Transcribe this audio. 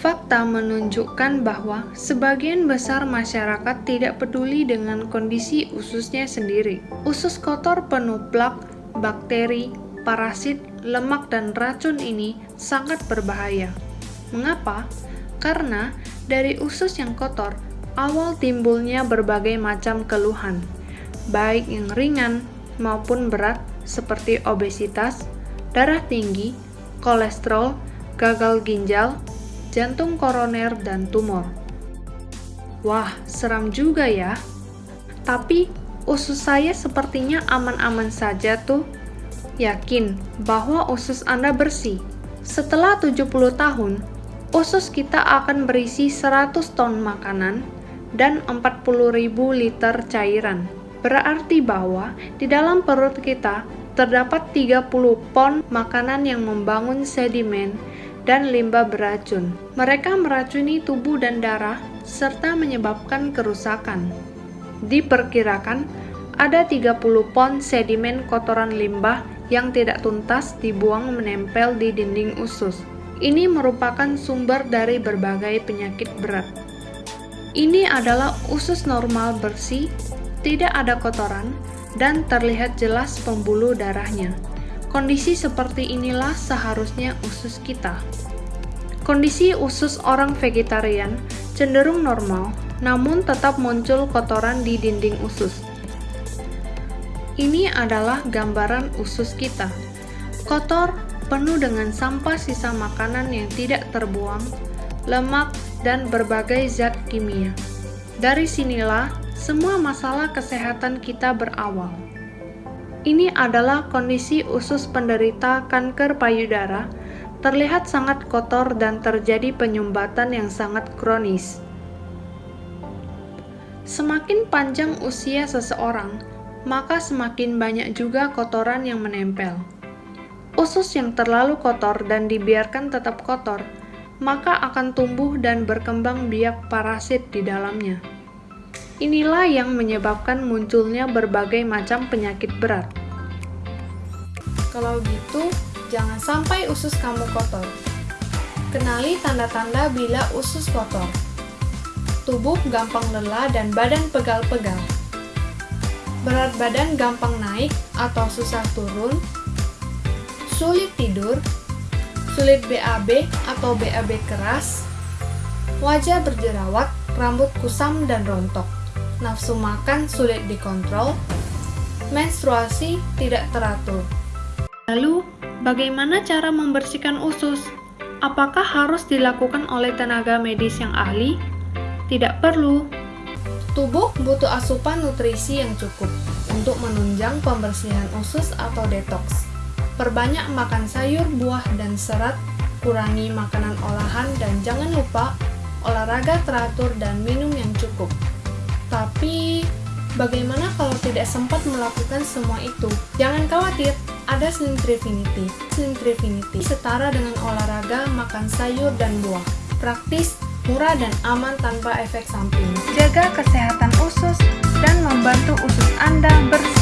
Fakta menunjukkan bahwa sebagian besar masyarakat tidak peduli dengan kondisi ususnya sendiri. Usus kotor penuh plak, bakteri, parasit, lemak, dan racun ini sangat berbahaya. Mengapa? Karena dari usus yang kotor, awal timbulnya berbagai macam keluhan, baik yang ringan maupun berat seperti obesitas, darah tinggi, kolesterol, gagal ginjal, jantung koroner, dan tumor. Wah, seram juga ya. Tapi, usus saya sepertinya aman-aman saja tuh. Yakin bahwa usus Anda bersih. Setelah 70 tahun, usus kita akan berisi 100 ton makanan dan 40.000 liter cairan. Berarti bahwa di dalam perut kita terdapat 30 pon makanan yang membangun sedimen dan limbah beracun. Mereka meracuni tubuh dan darah serta menyebabkan kerusakan. Diperkirakan ada 30 pon sedimen kotoran limbah yang tidak tuntas dibuang menempel di dinding usus. Ini merupakan sumber dari berbagai penyakit berat. Ini adalah usus normal bersih, tidak ada kotoran, dan terlihat jelas pembuluh darahnya. Kondisi seperti inilah seharusnya usus kita. Kondisi usus orang vegetarian cenderung normal, namun tetap muncul kotoran di dinding usus. Ini adalah gambaran usus kita. Kotor, penuh dengan sampah sisa makanan yang tidak terbuang, lemak, dan berbagai zat kimia. Dari sinilah semua masalah kesehatan kita berawal. Ini adalah kondisi usus penderita kanker payudara, terlihat sangat kotor dan terjadi penyumbatan yang sangat kronis. Semakin panjang usia seseorang, maka semakin banyak juga kotoran yang menempel. Usus yang terlalu kotor dan dibiarkan tetap kotor, maka akan tumbuh dan berkembang biak parasit di dalamnya. Inilah yang menyebabkan munculnya berbagai macam penyakit berat. Kalau gitu, jangan sampai usus kamu kotor. Kenali tanda-tanda bila usus kotor. Tubuh gampang lelah dan badan pegal-pegal. Berat badan gampang naik atau susah turun. Sulit tidur. Sulit BAB atau BAB keras. Wajah berjerawat, rambut kusam dan rontok nafsu makan sulit dikontrol, menstruasi tidak teratur. Lalu, bagaimana cara membersihkan usus? Apakah harus dilakukan oleh tenaga medis yang ahli? Tidak perlu. Tubuh butuh asupan nutrisi yang cukup untuk menunjang pembersihan usus atau detox. Perbanyak makan sayur, buah, dan serat, kurangi makanan olahan, dan jangan lupa olahraga teratur dan minum yang cukup. Tapi, bagaimana kalau tidak sempat melakukan semua itu? Jangan khawatir, ada Slim Trifinity. Slim Trifinity setara dengan olahraga, makan sayur, dan buah. Praktis, murah, dan aman tanpa efek samping. Jaga kesehatan usus dan membantu usus Anda bersih.